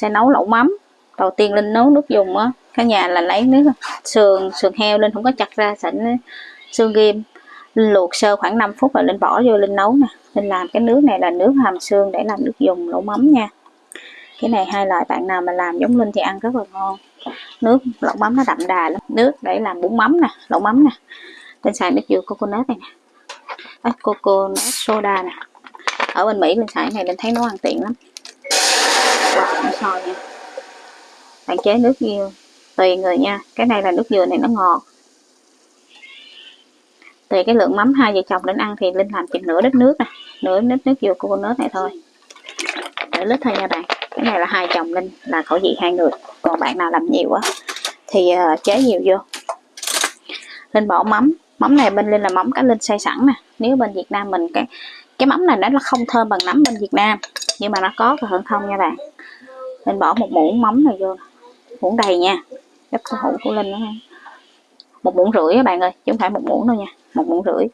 sẽ nấu lẩu mắm. Đầu tiên linh nấu nước dùng á. Cả nhà là lấy nước sườn sườn heo linh không có chặt ra sẵn xương ghim. Linh luộc sơ khoảng 5 phút rồi linh bỏ vô linh nấu nè. Linh làm cái nước này là nước hàm xương để làm nước dùng lẩu mắm nha. Cái này hai loại bạn nào mà làm giống linh thì ăn rất là ngon. Nước lẩu mắm nó đậm đà lắm. Nước để làm bún mắm nè lẩu mắm nè. Linh xài nước dừa coconut này nè. À, coconut soda nè. Ở bên mỹ linh xài này linh thấy nấu ăn tiện lắm. Rồi, soi nha bạn chế nước nhiều tùy người nha. Cái này là nước dừa này nó ngọt. Tùy cái lượng mắm hai vợ chồng đến ăn thì linh làm chừng nửa lít nước nè nửa lít nước dừa coconut này thôi. Nửa lít thôi nha bạn. Cái này là hai chồng linh là khẩu vị hai người. Còn bạn nào làm nhiều á thì uh, chế nhiều vô. Linh bỏ mắm. Mắm này bên linh là mắm cá linh xay sẵn nè. Nếu bên việt nam mình cái cái mắm này nó không thơm bằng nấm bên việt nam. Nhưng mà nó có cái hơn không nha bạn linh bỏ một muỗng mắm này vô. Muỗng đầy nha. Gấp cái hũ của linh đó một muỗng rưỡi các bạn ơi chứ không phải một muỗng đâu nha. Một muỗng rưỡi.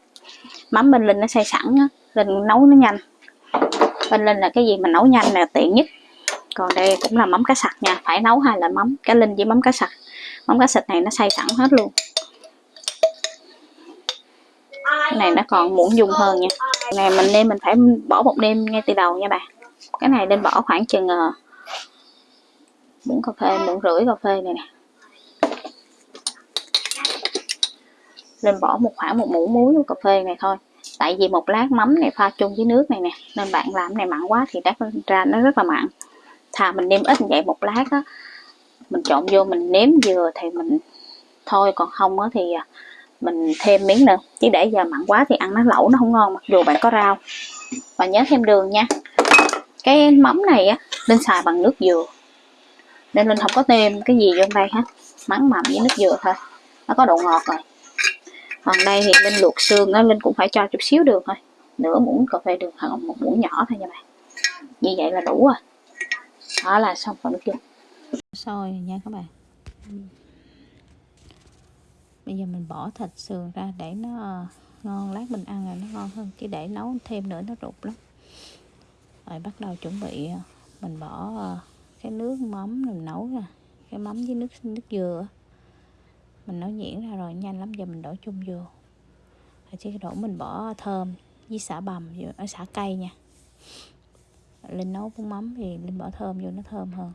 Mắm bên linh nó xay sẵn á. Linh nấu nó nhanh. Bên linh là cái gì mà nấu nhanh là tiện nhất. Còn đây cũng là mắm cá sặc nha. Phải nấu hai loại mắm cá linh với mắm cá sặc. Mắm cá sặc này nó xay sẵn hết luôn. Cái này nó còn muỗng dung hơn nha. Này mình nên mình phải bỏ một đêm ngay từ đầu nha bạn. Cái này nên bỏ khoảng chừng uh, muỗng cà phê muỗng rưỡi cà phê này nè. Nên bỏ một khoảng một muỗng muối cà phê này thôi. Tại vì một lát mắm này pha chung với nước này nè, nên bạn làm này mặn quá thì đắt ra nó rất là mặn. Thà mình nêm ít vậy một lát á, mình trộn vô mình nếm dừa thì mình thôi, còn không á thì à, mình thêm miếng nữa. Chứ để giờ mặn quá thì ăn nó lẩu, nó không ngon mặc dù bạn có rau. Và nhớ thêm đường nha. Cái mắm này á, nên xài bằng nước dừa nên linh không có thêm cái gì vô đây hết. Mắm mặn với nước dừa thôi. Nó có độ ngọt rồi. Còn đây thì linh luộc xương á, linh cũng phải cho chút xíu đường thôi. Nửa muỗng cà phê đường hoặc một muỗng nhỏ thôi nha bạn. Như vậy là đủ rồi. Đó là xong phần nước chung sôi nha các bạn. Bây giờ mình bỏ thịt sườn ra để nó ờ, ngon, lát mình ăn là nó ngon hơn. Chứ để nấu thêm nữa nó rụt lắm. Rồi bắt đầu chuẩn bị ờ, mình bỏ ờ, cái nước mắm mình nấu ra cái mắm với nước nước dừa. Mình nấu nhuyễn ra rồi nhanh lắm giờ mình đổ chung vô. Rồi chỉ đổ mình bỏ thơm với xả bầm ở à, xả cây nha. Linh nấu bún mắm thì linh bỏ thơm vô nó thơm hơn.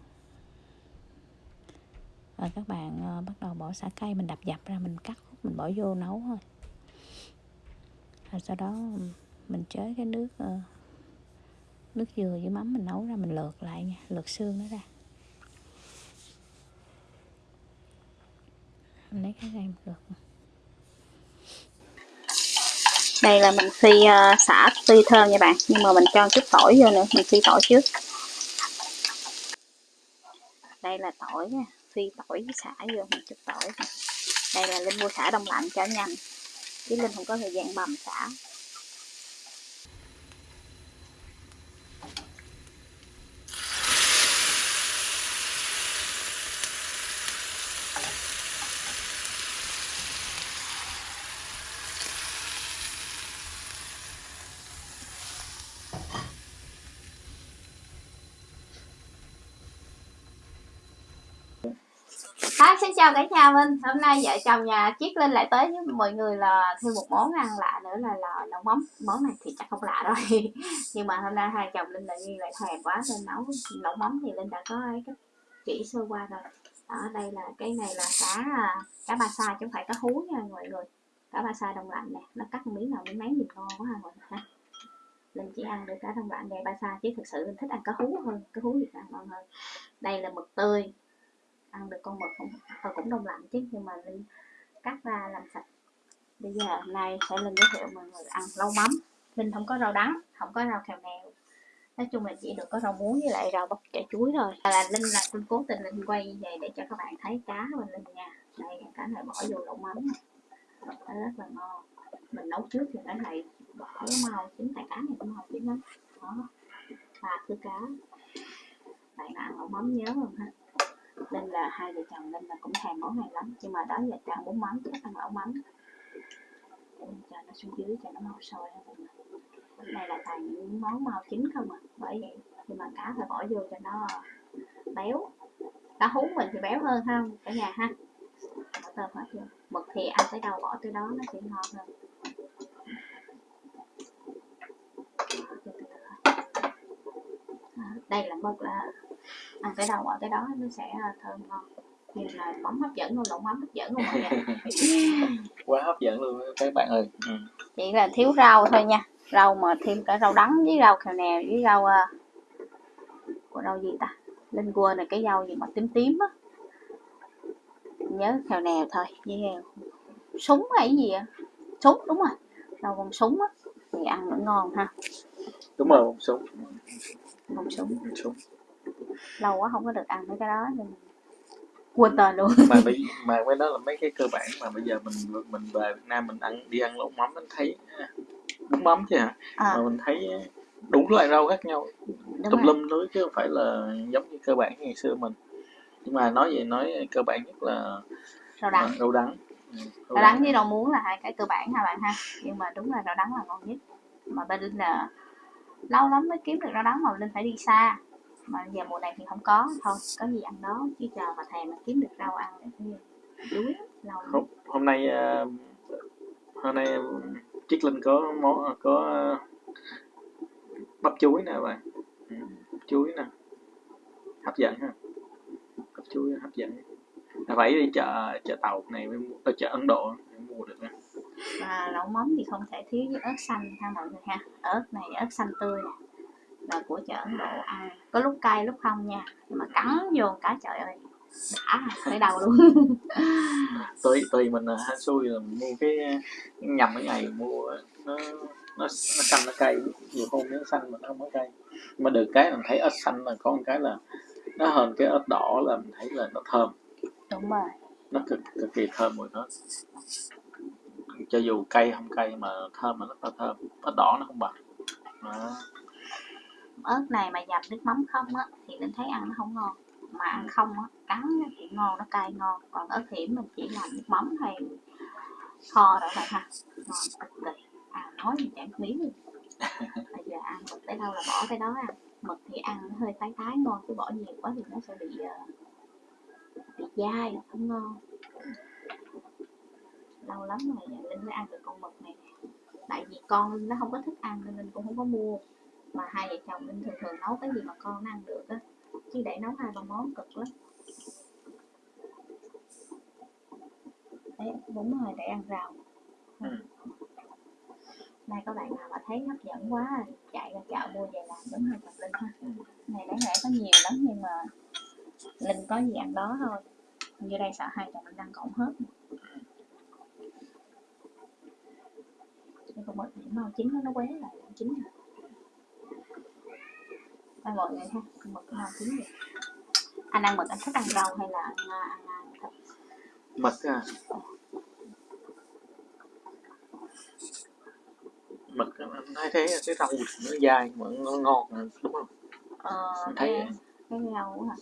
Rồi các bạn uh, bắt đầu bỏ xả cây mình đập dập ra mình cắt mình bỏ vô nấu thôi. Rồi sau đó mình chế cái nước uh, nước dừa với mắm mình nấu ra mình lượt lại nha lượt xương nó ra. Mình lấy cái này mình lượt đây là mình phi uh, xả phi thơm nha bạn nhưng mà mình cho chút tỏi vô nữa mình phi tỏi trước. Đây là tỏi nha phi tỏi với xả vô một chút tỏi. Đây là linh mua xả đông lạnh cho nhanh. Chứ linh không có thời gian bầm xả. Chào cả nhà mình. Hôm nay vợ chồng nhà Chiết Linh lại tới với mọi người là thêm một món ăn lạ nữa là, là nấu mắm Món này thì chắc không lạ rồi. Nhưng mà hôm nay hai chồng Linh lại nghi lại thèm quá nên nấu nấu mắm thì Linh đã có ấy cái chỉ sơ qua rồi. Ở đây là cái này là cá à, cá ba sa chứ không phải cá hú nha mọi người. Cá ba sa đông lạnh nè, nó cắt miếng nào miếng mấy nhìn ngon quá ha mọi người ha. Linh chỉ ăn được cá đông lạnh này ba sa chứ thực sự Linh thích ăn cá hú hơn, cá hú Việt Nam ngon hơn. Đây là mực tươi ăn được con mực không? Và cũng đông lạnh chứ, nhưng mà linh cắt ra làm sạch. Bây giờ hôm nay sẽ linh giới thiệu mọi người ăn lâu mắm. Linh không có rau đắng, không có rau kèo mèo. Nói chung là chỉ được có rau muống với lại rau bắp chả chuối thôi. Là linh là linh cố tình linh quay như vậy để cho các bạn thấy cá bên linh nha. Đây, cá này bỏ vô lẩu mắm nó rất là ngon. Mình nấu trước thì cái này bỏ mau chín tại cá này cũng mau chín lắm đó. Ba thứ cá, bạn nào ăn lẩu mắm nhớ không ha? Nên là hai vợ chồng nên là cũng thèm món này lắm. Nhưng mà đó giờ cho ăn bún mắm chứ ăn lẩu mắm. Nên cho nó xuống dưới cho nó mau sôi cái này là toàn những món mau chín không à bởi vậy. Nhưng mà cá phải bỏ vô cho nó béo. Cá hú mình thì béo hơn không? Cả nhà ha. Bỏ tôm hết vô mực thì ăn tới đâu bỏ tới đó nó sẽ ngon hơn. Đây là mực là ăn tới đâu bỏ tới đó nó sẽ à, thơm ngon. Như là mắm hấp dẫn luôn lộn mắm hấp dẫn luôn mọi người. Quá hấp dẫn luôn các bạn ơi. Ừ. chỉ là thiếu rau thôi nha. Rau mà thêm cả rau đắng với rau khèo nè với rau à, của rau gì ta? Linh quên này cái rau gì mà tím tím á. Nhớ khèo nè thôi với à, súng hay cái gì à súng đúng rồi. Rau con súng á. Thì ăn vẫn ngon ha. Đúng rồi một số con súng. Số lâu quá không có được ăn mấy cái đó nên quên tên luôn. Mà bây mà cái đó là mấy cái cơ bản mà bây giờ mình mình về Việt Nam mình ăn đi ăn lẩu mắm mình thấy à, bún mắm chứ hả? À, mà mình thấy đủ loại rau khác nhau. Đúng tùm lum nữa chứ không phải là giống như cơ bản ngày xưa mình. Nhưng mà nói về nói cơ bản nhất là rau đắng. rau đắng. Ừ, rau đắng với rau muống là hai cái cơ bản ha bạn ha? Nhưng mà đúng là rau đắng là ngon nhất. Mà bên linh là lâu lắm mới kiếm được rau đắng mà linh phải đi xa mà giờ mùa này thì không có. Thôi có gì ăn đó. Chứ chờ mà thèm mà kiếm được rau ăn thì đuối lâu hôm, hôm nay à, hôm nay chiếc linh có món có bắp chuối nè bạn. Ừ, bắp chuối nè. Hấp dẫn ha. Bắp chuối hấp dẫn. Là phải đi chợ chợ tàu này ở chợ Ấn Độ mới mua được và lẩu mắm thì không thể thiếu với ớt xanh ha mọi người ha. Ớt này ớt xanh tươi nè là của chợ Ấn Độ. Ăn có lúc cay lúc không nha. Nhưng mà cắn vô cái trời ơi đã tới đầu luôn. Tùy tùy mình là hên xui là mình mua cái nhầm cái ngày mua nó nó nó xanh nó cay. Nhiều hôm nó xanh mà nó không có cay. Mà được cái mình thấy ớt xanh là có một cái là nó hơn cái ớt đỏ là mình thấy là nó thơm. Đúng rồi. Nó cực cực kỳ thơm mùi nó cho dù cay không cay mà thơm mà rất là thơm. Ớt đỏ nó không bằng. Đó. Ớt này mà dầm nước mắm không á thì linh thấy ăn nó không ngon. Mà ăn không á cắn thì ngon nó cay ngon. Còn ớt hiểm mình chỉ làm nước mắm hay kho đó thôi ha. Ngon cực kỳ. À nói thì chẳng miếng luôn. Bây giờ ăn mực tới đâu là bỏ tới đó ăn mực thì ăn nó hơi tái tái ngon chứ bỏ nhiều quá thì nó sẽ bị ờ, bị dai không ngon. Lâu lắm rồi linh mới ăn được con mực này. Tại vì con nó không có thích ăn nên linh cũng không có mua mà hai vợ chồng linh thường thường nấu cái gì mà con ăn được á. Chứ để nấu hai ba món cực lắm. Đấy đúng rồi để ăn rau. Ừ. nay các bạn nào mà thấy hấp dẫn quá chạy ra chợ mua về làm đúng hai chồng linh ha? Ừ. này đáng lẽ có nhiều lắm nhưng mà linh có gì ăn đó thôi. Như đây sợ hai chồng linh ăn cộng hết. Nhưng con mực thì mau chín nó quế lại nó chín rồi đây mọi người ha con mực mau chín rồi anh ăn mực anh thích ăn rau hay là ăn ăn, ăn thịt? Mực à? Mực anh thấy thế cái rau nó dai mà nó ngon đúng không? Ờ, Anh thấy cái, cái rau hả?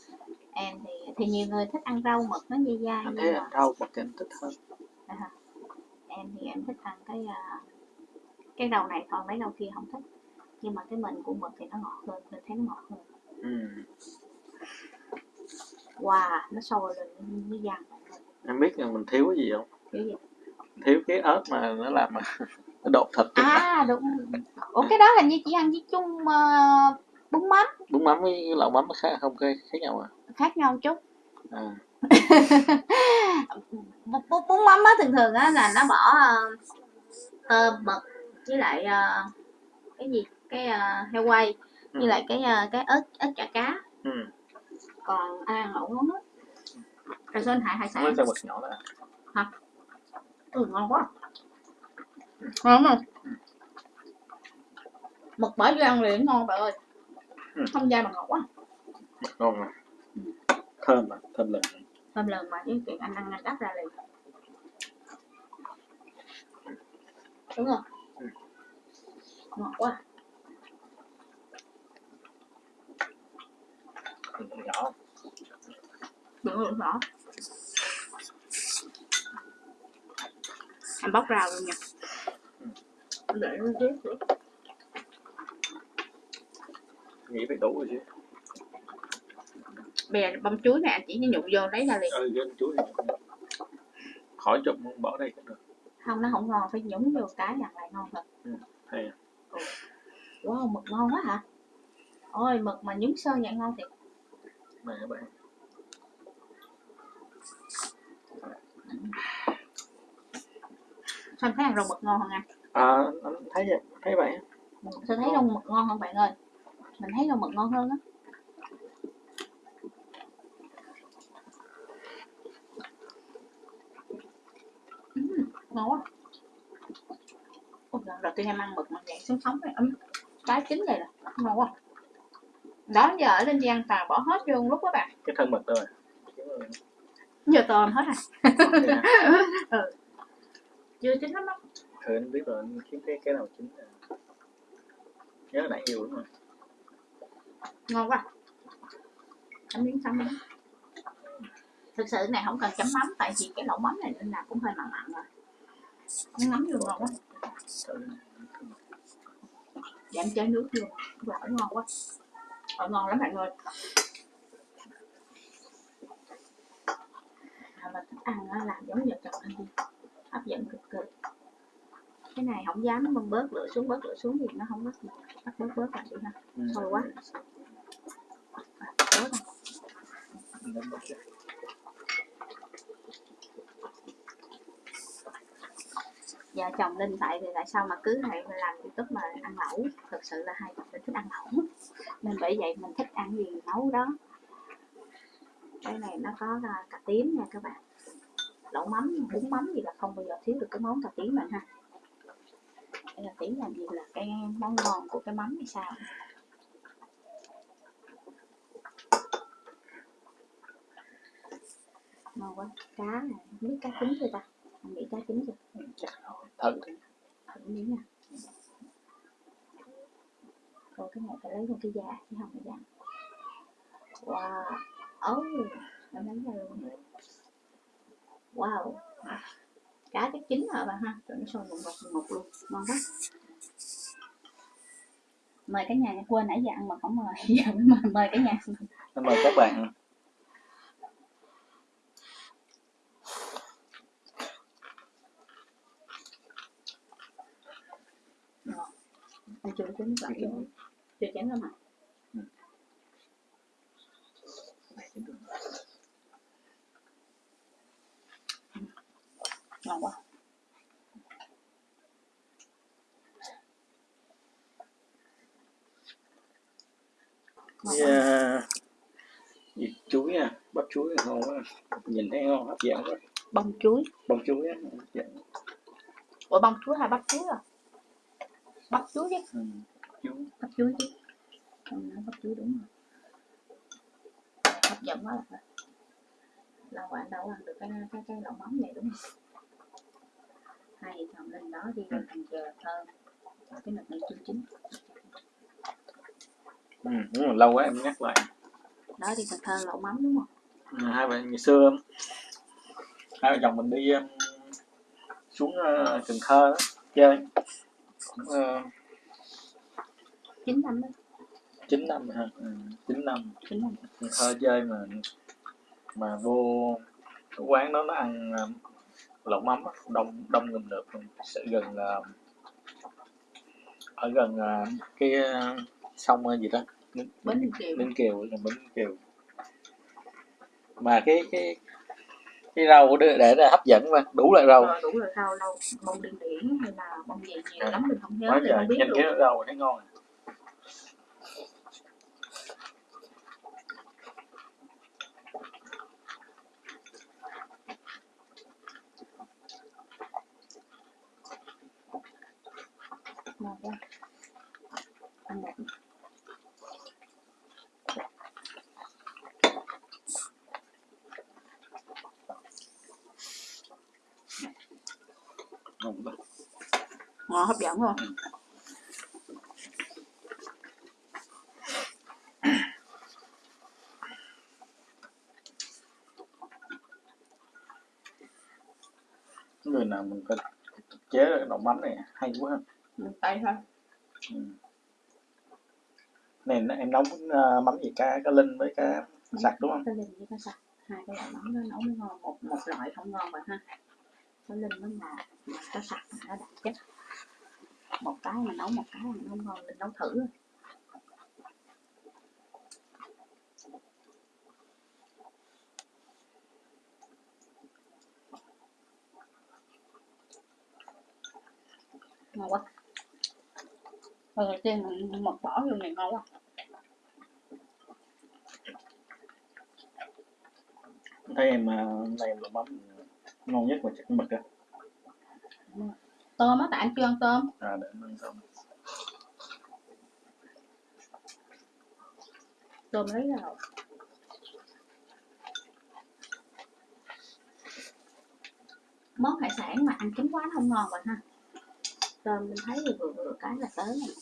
Em thì thì nhiều người thích ăn rau mực nó dai dai anh thấy mà rau mực anh thích hơn. À, em thì em thích ăn cái à, cái rau này thôi mấy rau kia không thích nhưng mà cái mình của mực thì nó ngọt hơn mình thấy nó ngọt hơn. Ừ. wow nó sôi lên như vàng em biết là mình thiếu cái gì không? Kiểu gì? Thiếu cái ớt mà nó làm nó đột thịt à đúng. Ủa cái đó hình như chỉ ăn với chung ờ, bún mắm. Bún mắm với lẩu mắm nó khác không khác, khác nhau à, khác nhau chút. À. Bún, mắm á thường thường á là nó bỏ ờ, tôm mực với lại ờ, cái gì cái ờ, heo quay Ừ. lại cái ờ, cái ớt ớt chả cá. Ừ. còn ai ăn lẩu mắm á? Rồi sơn hải hải sản nhỏ đó ừ ngon quá. Ngon rồi mực bỏ vô ăn liền ngon bạn ơi. Ừ. không dai mà ngọt quá. Mực ngon mà. Thơm mà thơm lừng. Thơm lần mà cái chuyện anh ăn anh đắp ra liền. Đúng không? Ừ. ngọt quá Mực nhỏ đừng lượng rõ anh bóc rau luôn nha. Để nó tiếp nữa nghĩ phải đủ rồi chứ. Bè bông chuối này anh chỉ nhụ vô lấy ra liền. Ừ gân chuối này. khỏi chụp bỏ đây cũng được. Không nó không ngon phải nhúng vô cái dặn lại ngon thật. Hay à. wow mực ngon quá hả? Ôi mực mà nhúng sơ vậy ngon thiệt này các bạn. Sao thấy ăn rau mực ngon hơn anh à anh thấy vậy thấy vậy. Sao thấy rau mực ngon hơn bạn ơi? Mình thấy rau mực ngon hơn á. Ngon quá. Ôi, lần đầu tiên em ăn mực mà dạng sống sống này ấm cái chín này là ngon quá đó giờ ở lên giang tà bỏ hết vô một lúc các bạn. Cái thân mực rồi giờ tôm hết rồi ừ. Chưa chín lắm á anh biết rồi anh kiếm cái cái nào chín à. nhớ nãy nhiều lắm rồi. Ngon quá. Chấm miếng chấm miếng. Thực sự này không cần chấm mắm tại vì cái lẩu mắm này nên là cũng hơi mặn mặn rồi. Không ngấm vô ngon quá. Giảm chế nước vô. Gỏi ngon quá gỏi ngon lắm bạn ơi mà thích ăn á, làm giống vợ chồng anh đi hấp dẫn cực cực cái này không dám bơm bớt lửa xuống bớt lửa xuống thì nó không có gì bắt bớt bớt lại đi ha Ừ. Thôi quá. bớt à. Anh đánh bớt ra vợ chồng linh tại vì tại sao mà cứ hay làm youtube mà ăn lẩu? Thực sự là hai chồng thích ăn lẩu. Nên bởi vậy mình thích ăn gì nấu đó. Cái này nó có à, cà tím nha các bạn. Lẩu mắm, bún mắm gì là không bao giờ thiếu được cái món cà tím bạn ha. Cái cà tím làm gì là cái món ngon của cái mắm hay sao? Ngon quá. Cá này biết cá chín chưa ta? Anh nghĩ chưa Ừ, chắc rồi thử đi. Thử miếng nè rồi cái này phải lấy một cái da chứ không phải dặn wow ấu em lấy ra luôn. Wow cá chắc chín rồi bạn ha. Rồi nó sôi một ngọt ngọt luôn ngon quá. Mời cả nhà quên nãy giờ ăn mà không mời giờ mời, mời cả nhà. Mời các bạn anh chưa chín luôn chưa chín lắm hả ngon quá. Yeah. Gì chuối à bắp chuối ngon quá. Nhìn thấy ngon hấp dẫn quá. Bông chuối. Bông chuối á hấp dẫn. Ủa bông chuối hay bắp chuối à bắp chuối chứ. Ừ. chuối. Bắp chuối chứ. Không nói bắp chuối đúng rồi. Hấp dẫn quá là lâu rồi anh đâu ăn được cái cái cái lẩu mắm này đúng không? Hai vợ chồng lên đó đi lên thành chè thơm Và cái nực này chưa chín. Ừ, đúng rồi lâu quá em nhắc lại. Đó đi cần thơ lẩu mắm đúng không? Ừ, hai bạn ngày xưa hai vợ chồng mình đi um, xuống uh, Cần Thơ đó, chơi chín năm đó. 9 năm ha ừ, 9 năm. Chín năm. Thơ chơi mà mà vô cái quán đó nó ăn um, lẩu mắm đông đông ngùm được sẽ gần uh, ở gần uh, cái sông gì đó. Bến kiều. Ninh Kiều gần Bến Kiều. Mà cái cái cái rau để, để là hấp dẫn mà đủ loại rau. Rồi đủ rồi rau lâu bông điên điển hay là bông gì nhiều À, lắm mình không nhớ trời không biết luôn. cái rau thấy ngon à. Ngon quá ngon hấp dẫn không người nào mình có chế được đậu mắm này hay quá. Mình tay thôi. Ừ. này em nấu uh, mắm gì? Cá cá linh với cá sạch đúng không? cái linh với cái sạch hai cái loại mắm đó nấu ngon. Một một loại không ngon bạn ha cái linh nó ngọt mà sạch nó đặc chất một cái mà nấu một cái mà nó không ngon mình nấu thử ngon quá. Lần đầu tiên mình mật bỏ vô này ngon quá. Thấy em à, này là mắm ngon nhất mà chắc mực á. Tôm á tại anh chưa ăn tôm? À để mình xong tôm. Lấy ra rồi. Món hải sản mà ăn chín quá nó không ngon bạn ha. Tôm mình thấy thì vừa vừa cái là tới rồi.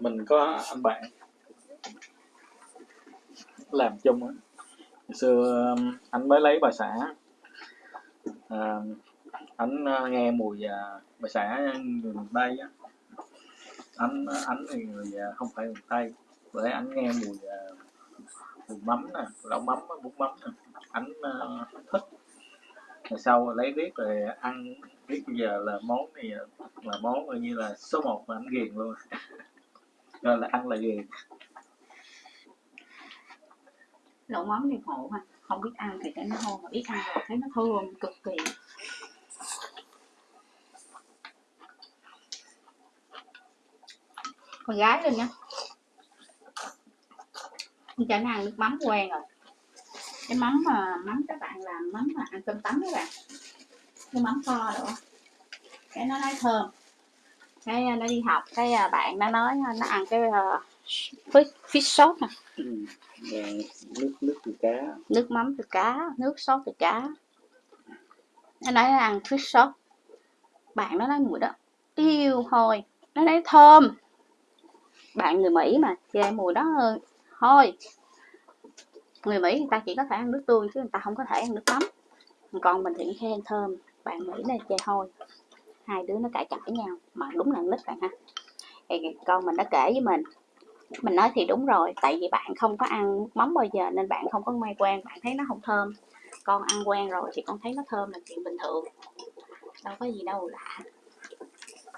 Mình có anh bạn làm chung á. Hồi xưa um, anh mới lấy bà xã à, anh ờ, nghe mùi à, bà xã người miền tây á. Anh anh thì người à, không phải miền tây. Bởi anh nghe mùi à, mùi mắm nè lẩu mắm bún mắm nè. Anh à, thích. Rồi sau lấy biết rồi ăn biết bây giờ là món này là món coi như là số một mà anh ghiền luôn. Rồi là ăn là ghiền. Lẩu mắm thì khổ mà không biết ăn thì thấy nó hôi mà biết ăn rồi thấy nó thơm cực kỳ. Con gái lên nha con trai nó ăn nước mắm quen rồi. Cái mắm mà mắm các bạn làm mắm mà ăn cơm tấm các bạn. Cái mắm kho nữa cái nó nói thơm. Cái à, nó đi học cái à, bạn nó nói à, nó ăn cái uh, fish, fish sốt nè. Ừ. Dạ, nước nước từ cá. Nước mắm từ cá, nước sốt từ cá. Nó nói nó ăn fish sốt. Bạn nó nói mùi đó, tiêu thôi nó nói thơm. Bạn người mỹ mà chê mùi đó hơi thôi, người mỹ người ta chỉ có thể ăn nước tương chứ người ta không có thể ăn nước mắm. Còn mình thì khen thơm. Bạn mỹ này chê hôi hai đứa nó cãi cãi nhau. Mà đúng là nít bạn ha. Thì con mình đã kể với mình mình nói thì đúng rồi tại vì bạn không có ăn nước mắm bao giờ nên bạn không có may quen bạn thấy nó không thơm. Con ăn quen rồi thì con thấy nó thơm là chuyện bình thường. Đâu có gì đâu lạ.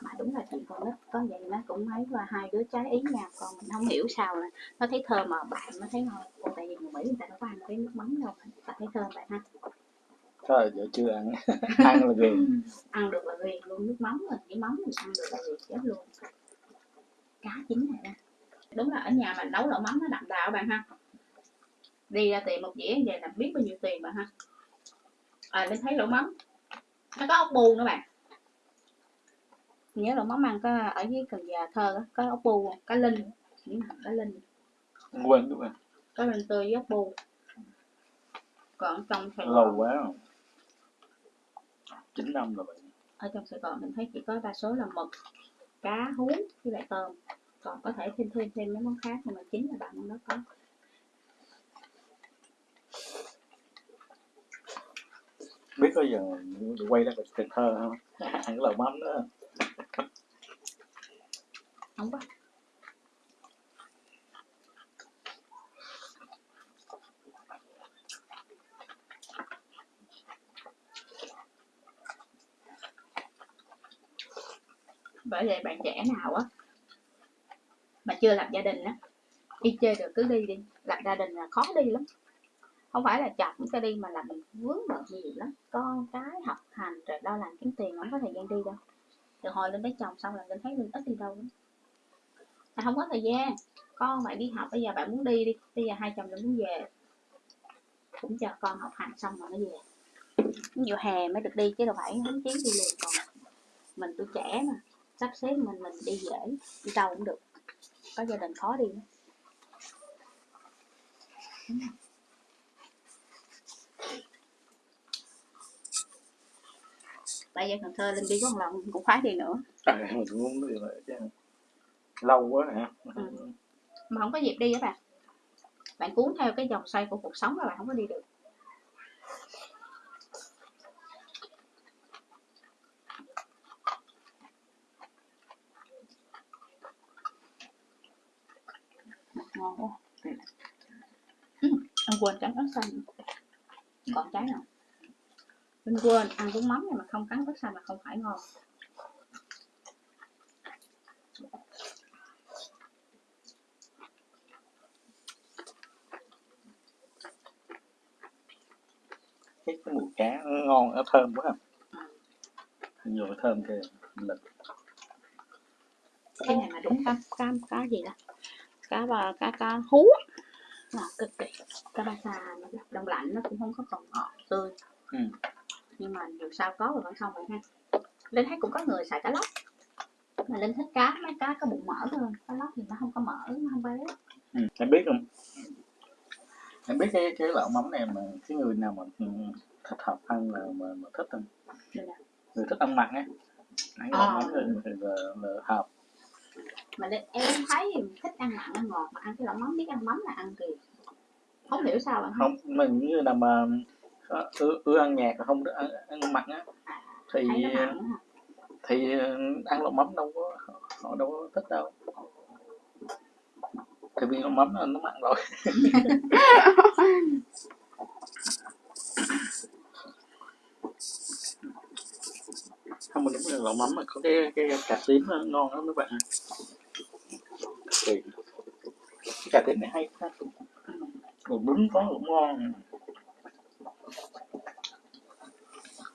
Mà đúng là chuyện con nít có vậy nó cũng mấy và hai đứa trái ý nhau con mình không hiểu sao là nó thấy thơm mà bạn nó thấy ngon. Ồ, tại vì người mỹ người ta đâu có ăn cái nước mắm đâu ta thấy thơm bạn ha. Thôi giờ chưa ăn. Ăn là ghiền. Ăn được là ghiền luôn nước mắm rồi cái mắm mình ăn được là ghiền chết luôn. Cá chín này nè đúng là ở nhà mình nấu lẩu mắm nó đậm đà các bạn ha. Đi ra tiệm một dĩa về là biết bao nhiêu tiền bạn ha. À nên thấy lẩu mắm. Nó có ốc bu nữa bạn. Nhớ lẩu mắm ăn có ở dưới cần giờ thơ á, có ốc bu cá linh. Những hầm cá linh. Quên đúng không cá linh tươi với ốc bu. Còn trong Sài lâu Gòn. quá rồi. Chín năm rồi bạn. Ở trong Sài Gòn mình thấy chỉ có đa số là mực cá hú với lại tôm còn có thể thêm thêm thêm mấy món khác nhưng mà chính là bạn nó có. Biết có giờ quay ra Cần Thơ không cái lẩu mắm đó. Không có. Bởi vậy bạn trẻ nào á chưa lập gia đình á, đi chơi được cứ đi đi, lập gia đình là khó đi lắm. Không phải là chọn cái đi mà là mình vướng bận nhiều lắm con cái học hành rồi lo làm kiếm tiền, không có thời gian đi đâu. Từ hồi lên lấy chồng xong là mình thấy mình ít đi đâu lắm. Mà không có thời gian, con bạn đi học, bây giờ bạn muốn đi đi, bây giờ hai chồng bạn muốn về. Cũng chờ con học hành xong rồi nó về. Nhiều hè mới được đi chứ đâu phải hứng chiến đi liền còn. Mình tuổi trẻ mà, sắp xếp mình mình đi dễ, đi đâu cũng được có gia đình khó đi. Bây giờ Cần Thơ lên đi có một lần cũng khoái đi nữa. À, mình cũng muốn đi lại chứ. Lâu quá hả? Ừ. mà không có dịp đi á bạn. Bạn cuốn theo cái dòng xoay của cuộc sống là bạn không có đi được ngon quá Anh quên cắn ớt xanh. Còn trái nào? Linh quên ăn bún mắm này mà không cắn ớt xanh là không phải ngon. Cái, cái mùi cá nó ngon nó thơm quá không nhiều thơm kìa lực Cái này mà đúng cá, cá, cá gì đó Cá bà, cá cá hú. Ngọt cực kỳ Cá ba sa đông lạnh nó cũng không có còn ngọt tươi ừ. nhưng mà dù sao có rồi vẫn không vậy ha linh thấy cũng có người xài cá lóc mà linh thích cá mấy cá có bụng mỡ hơn cá lóc thì nó không có mỡ nó không béo Ừ. em biết không em biết cái cái lẩu mắm này mà cái người nào mà ừ, thích hợp ăn là mà, mà thích không rồi. người thích ăn mặn ấy ăn À. lẩu mắm thì, thì là, là hợp mà linh, em thấy thích ăn mặn ăn ngọt mà ăn cái lẩu mắm biết ăn mắm là ăn kỳ không hiểu sao bạn không mình như là mà ưa, ưa ăn nhạt mà không được ăn, ăn mặn á. Thì mặn hả thì ăn lẩu mắm đâu có họ đâu có thích đâu. Tại vì lẩu mắm nó mặn rồi. Không mà đúng là lẩu mắm mà có cái cái cà tím ngon lắm các bạn cái cà tím này hay quá. Rồi bún có cũng ngon.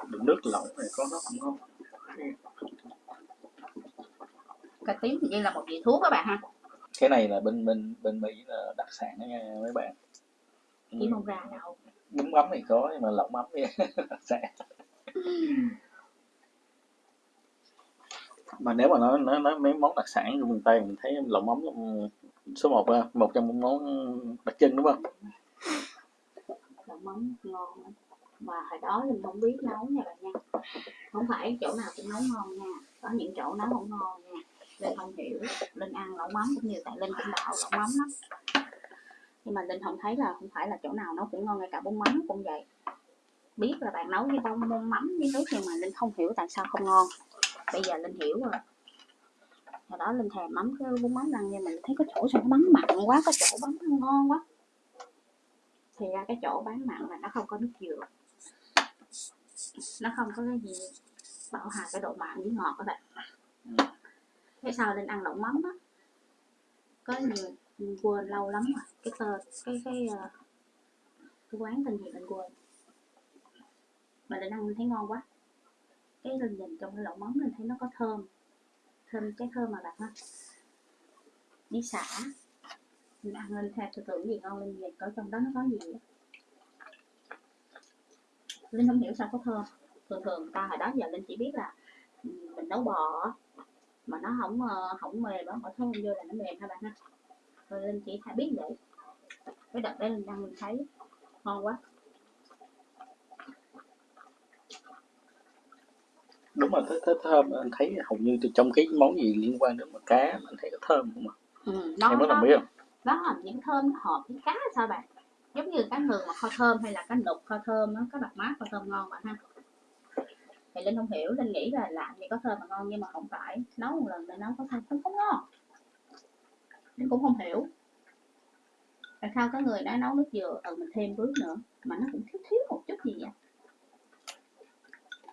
Đựng nước lẩu này có nó cũng ngon. Cà tím thì như là một vị thuốc các bạn ha. Cái này là bên bên bên mỹ là đặc sản đó nha mấy bạn. Kiếm không ra đâu bún mắm thì có nhưng mà lẩu mắm thì đặc sản mà nếu mà nói nói, nói mấy món đặc sản của miền tây mình thấy lẩu mắm số 1 một trong những món đặc trưng đúng không? Lẩu mắm ngon mà hồi đó linh không biết nấu nha bạn nha. Không phải chỗ nào cũng nấu ngon nha. Có những chỗ nấu không ngon nha. Linh không hiểu. Linh ăn lẩu mắm cũng như tại linh cũng đạo lẩu mắm lắm. Nhưng mà linh không thấy là không phải là chỗ nào nấu cũng ngon ngay cả bún mắm cũng vậy. Biết là bạn nấu với bông mắm với nước nhưng mà linh không hiểu tại sao không ngon bây giờ linh hiểu rồi. Hồi đó linh thèm mắm cái bún mắm ăn nhưng mình thấy có chỗ sao nó bắn mặn quá có chỗ bắn ngon quá. Thì ra cái chỗ bán mặn là nó không có nước dừa. Nó không có cái gì bảo hòa cái độ mặn với ngọt các bạn. Thế sau linh ăn đậu mắm á? Có nhiều mình quên lâu lắm rồi. Cái tờ cái cái ờ, cái quán tên gì mình quên. Mà linh ăn mình thấy ngon quá cái linh nhìn trong cái lẩu mắm mình thấy nó có thơm. Thơm cái thơm mà bạn ha đi xả. Mình ăn lên theo tư tưởng gì ngon linh nhìn coi trong đó nó có gì linh không hiểu sao có thơm. Thường thường ta hồi đó giờ linh chỉ biết là ừ, mình nấu bò mà nó không ờ, không mềm nó bỏ thơm vô là nó mềm ha bạn ha? Rồi linh chỉ phải biết vậy. Cái đợt đấy linh ăn mình thấy ngon quá. Đúng là thấy, thấy thơm anh thấy hầu như từ trong cái món gì liên quan đến mà cá mình thấy có thơm không mà ừ, nó em có nó ý không nó làm những thơm nó hợp với cá sao bạn? Giống như cá ngừ mà kho thơm hay là cá nục kho thơm nó có bạc mát kho thơm ngon bạn ha? Thì linh không hiểu linh nghĩ là làm gì có thơm mà ngon nhưng mà không phải. Nấu một lần để nấu có thơm không có ngon. Linh cũng không hiểu. Tại sao có người đã nấu nước dừa ừ mình thêm bước nữa mà nó cũng thiếu thiếu một chút gì vậy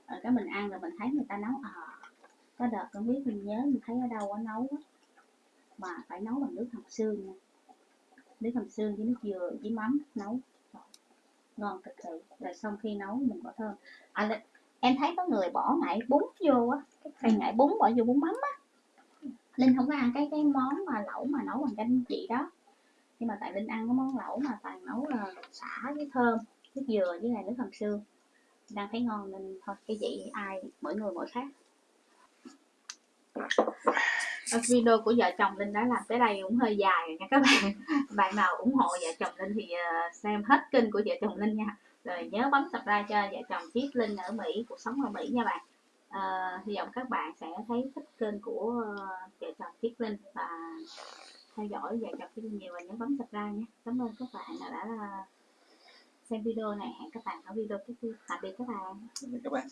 rồi cái mình ăn rồi mình thấy người ta nấu à có đợt con biết mình nhớ mình thấy ở đâu có nấu á mà phải nấu bằng nước hầm xương nha. Nước hầm xương với nước dừa với mắm nấu. Ngon cực kỳ rồi xong khi nấu mình bỏ thơm à, là- em thấy có người bỏ ngải bún vô á cái cây ngải bún bỏ vô bún mắm á. Linh không có ăn cái cái món mà lẩu mà nấu bằng canh chị đó. Nhưng mà tại linh ăn cái món lẩu mà toàn nấu là xả với thơm nước dừa với lại nước hầm xương đang thấy ngon nên thôi cái vậy ai mỗi người mỗi khác. Ờ, video của vợ chồng Linh đã làm tới đây cũng hơi dài rồi nha các bạn. Bạn nào ủng hộ vợ chồng Linh thì ờ, xem hết kênh của vợ chồng Linh nha. Rồi nhớ bấm subscribe cho vợ chồng chiếc Linh ở Mỹ cuộc sống ở Mỹ nha bạn. À, hy vọng các bạn sẽ thấy thích kênh của vợ chồng chiếc Linh và theo dõi vợ chồng chiếc Linh nhiều và nhớ bấm subscribe nhé cảm ơn các bạn đã xem video này. Hẹn các bạn ở video tiếp theo. Tạm biệt các bạn. Các bạn.